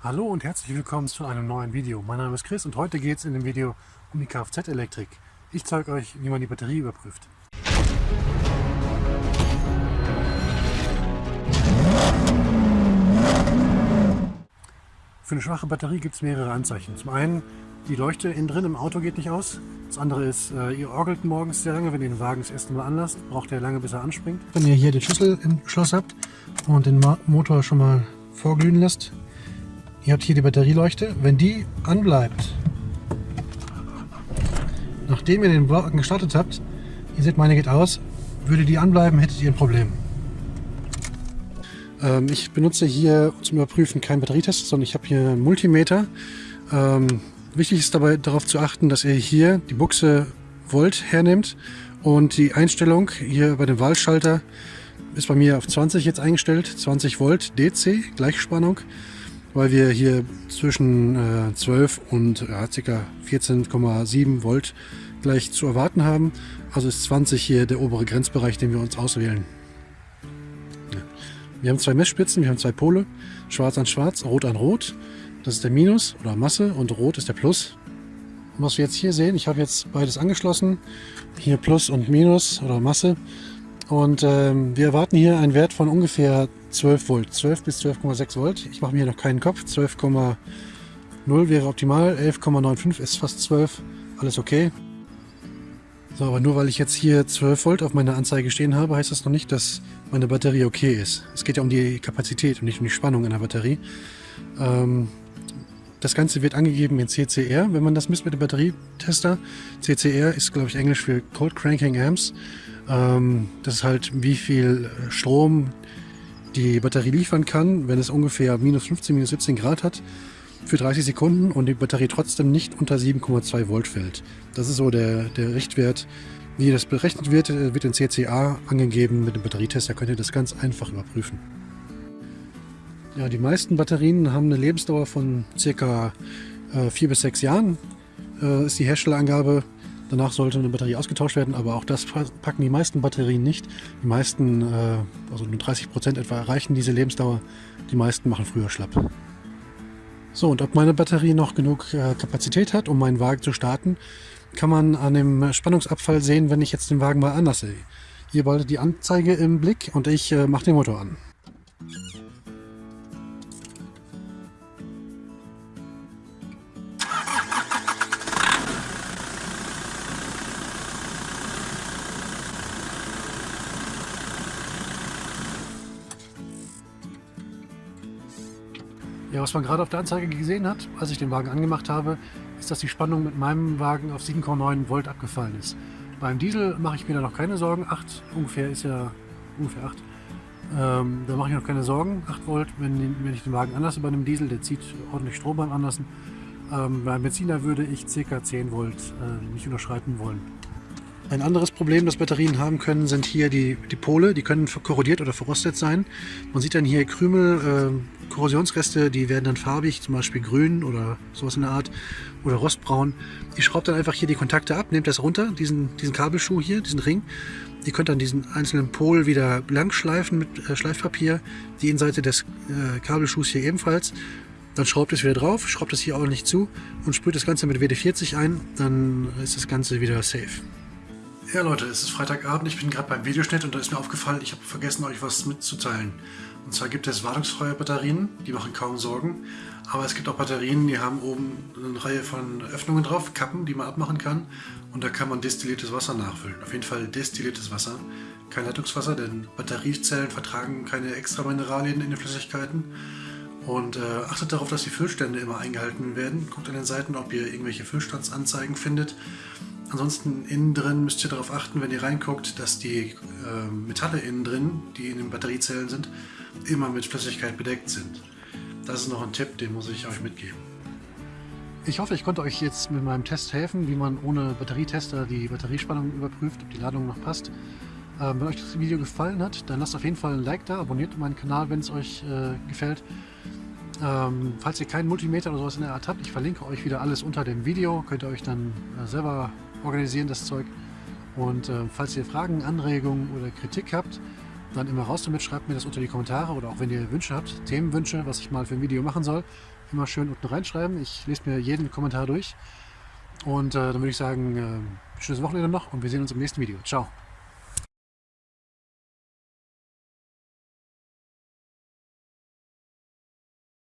Hallo und herzlich willkommen zu einem neuen Video. Mein Name ist Chris und heute geht es in dem Video um die Kfz-Elektrik. Ich zeige euch, wie man die Batterie überprüft. Für eine schwache Batterie gibt es mehrere Anzeichen. Zum einen, die Leuchte innen drin im Auto geht nicht aus. Das andere ist, äh, ihr orgelt morgens sehr lange, wenn ihr den Wagen das erste Mal anlasst. Braucht ihr lange, bis er anspringt. Wenn ihr hier den Schlüssel im Schloss habt und den Motor schon mal vorglühen lässt, Ihr habt hier die Batterieleuchte. Wenn die anbleibt, nachdem ihr den Wagen gestartet habt, ihr seht, meine geht aus, würde die anbleiben, hättet ihr ein Problem. Ähm, ich benutze hier zum Überprüfen keinen Batterietest, sondern ich habe hier einen Multimeter. Ähm, wichtig ist dabei darauf zu achten, dass ihr hier die Buchse Volt hernimmt und die Einstellung hier bei dem Wahlschalter ist bei mir auf 20 jetzt eingestellt, 20 Volt DC, Gleichspannung weil wir hier zwischen äh, 12 und ja, ca. 14,7 Volt gleich zu erwarten haben. Also ist 20 hier der obere Grenzbereich, den wir uns auswählen. Ja. Wir haben zwei Messspitzen, wir haben zwei Pole, schwarz an schwarz, rot an rot. Das ist der Minus oder Masse und rot ist der Plus. Und was wir jetzt hier sehen, ich habe jetzt beides angeschlossen. Hier Plus und Minus oder Masse. Und ähm, wir erwarten hier einen Wert von ungefähr 12 Volt, 12 bis 12,6 Volt. Ich mache mir noch keinen Kopf. 12,0 wäre optimal, 11,95 ist fast 12, alles okay. So, aber nur weil ich jetzt hier 12 Volt auf meiner Anzeige stehen habe, heißt das noch nicht, dass meine Batterie okay ist. Es geht ja um die Kapazität und nicht um die Spannung in der Batterie. Ähm, das Ganze wird angegeben in CCR, wenn man das misst mit dem Batterietester. CCR ist, glaube ich, Englisch für Cold Cranking Amps. Ähm, das ist halt, wie viel Strom die Batterie liefern kann, wenn es ungefähr minus 15, minus 17 Grad hat für 30 Sekunden und die Batterie trotzdem nicht unter 7,2 Volt fällt. Das ist so der, der Richtwert. Wie das berechnet wird, wird in CCA angegeben mit dem Batterietest. Da könnt ihr das ganz einfach überprüfen. Ja, die meisten Batterien haben eine Lebensdauer von ca. äh, 4 bis 6 Jahren. Äh, ist die Herstellerangabe Danach sollte eine Batterie ausgetauscht werden, aber auch das packen die meisten Batterien nicht. Die meisten, äh, also nur 30 Prozent etwa, erreichen diese Lebensdauer. Die meisten machen früher schlapp. So, und ob meine Batterie noch genug äh, Kapazität hat, um meinen Wagen zu starten, kann man an dem Spannungsabfall sehen, wenn ich jetzt den Wagen mal anlasse. Ihr behaltet die Anzeige im Blick und ich äh, mache den Motor an. Ja, was man gerade auf der Anzeige gesehen hat, als ich den Wagen angemacht habe, ist, dass die Spannung mit meinem Wagen auf 7,9 Volt abgefallen ist. Beim Diesel mache ich mir da noch keine Sorgen. 8 ungefähr ist ja ungefähr 8. Ähm, da mache ich noch keine Sorgen. 8 Volt, wenn, wenn ich den Wagen anlasse bei einem Diesel, der zieht ordentlich Strom beim Anlassen. Ähm, beim Benziner würde ich ca. 10 Volt äh, nicht unterschreiten wollen. Ein anderes Problem, das Batterien haben können, sind hier die, die Pole. Die können korrodiert oder verrostet sein. Man sieht dann hier Krümel, äh, Korrosionsreste, die werden dann farbig, zum Beispiel grün oder sowas in der Art oder rostbraun. Ich schraube dann einfach hier die Kontakte ab, nehmt das runter, diesen, diesen Kabelschuh hier, diesen Ring. Ihr könnt dann diesen einzelnen Pol wieder blank schleifen mit äh, Schleifpapier. Die Innenseite des äh, Kabelschuhs hier ebenfalls. Dann schraubt es wieder drauf, schraubt es hier ordentlich zu und sprüht das Ganze mit WD-40 ein. Dann ist das Ganze wieder safe. Ja Leute, es ist Freitagabend, ich bin gerade beim Videoschnitt und da ist mir aufgefallen, ich habe vergessen euch was mitzuteilen. Und zwar gibt es wartungsfreie Batterien, die machen kaum Sorgen. Aber es gibt auch Batterien, die haben oben eine Reihe von Öffnungen drauf, Kappen, die man abmachen kann. Und da kann man destilliertes Wasser nachfüllen. Auf jeden Fall destilliertes Wasser, kein Leitungswasser, denn Batteriezellen vertragen keine extra Mineralien in den Flüssigkeiten. Und äh, achtet darauf, dass die Füllstände immer eingehalten werden. Guckt an den Seiten, ob ihr irgendwelche Füllstandsanzeigen findet. Ansonsten innen drin müsst ihr darauf achten, wenn ihr reinguckt, dass die äh, Metalle innen drin, die in den Batteriezellen sind, immer mit Flüssigkeit bedeckt sind. Das ist noch ein Tipp, den muss ich euch mitgeben. Ich hoffe, ich konnte euch jetzt mit meinem Test helfen, wie man ohne Batterietester die Batteriespannung überprüft, ob die Ladung noch passt. Ähm, wenn euch das Video gefallen hat, dann lasst auf jeden Fall ein Like da, abonniert meinen Kanal, wenn es euch äh, gefällt. Ähm, falls ihr keinen Multimeter oder sowas in der Art habt, ich verlinke euch wieder alles unter dem Video, könnt ihr euch dann äh, selber organisieren, das Zeug. Und äh, falls ihr Fragen, Anregungen oder Kritik habt, dann immer raus damit. Schreibt mir das unter die Kommentare oder auch wenn ihr Wünsche habt, Themenwünsche, was ich mal für ein Video machen soll, immer schön unten reinschreiben. Ich lese mir jeden Kommentar durch. Und äh, dann würde ich sagen, äh, schönes Wochenende noch und wir sehen uns im nächsten Video. Ciao.